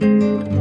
Música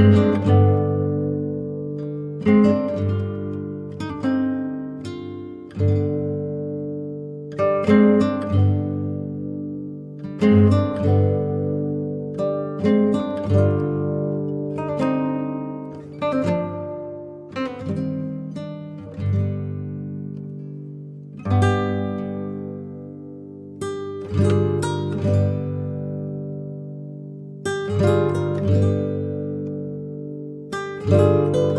thank you Música